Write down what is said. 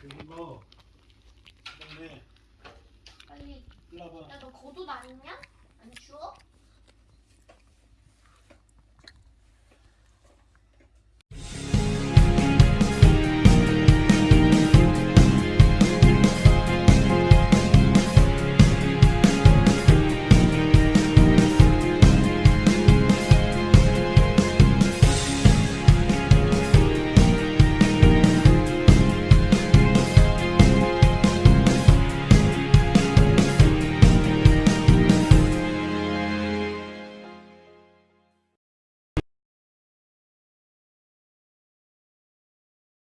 그리고 그다음에 빨리. 일로 와봐. 야 너 겉옷 안 입냐? 안 추워?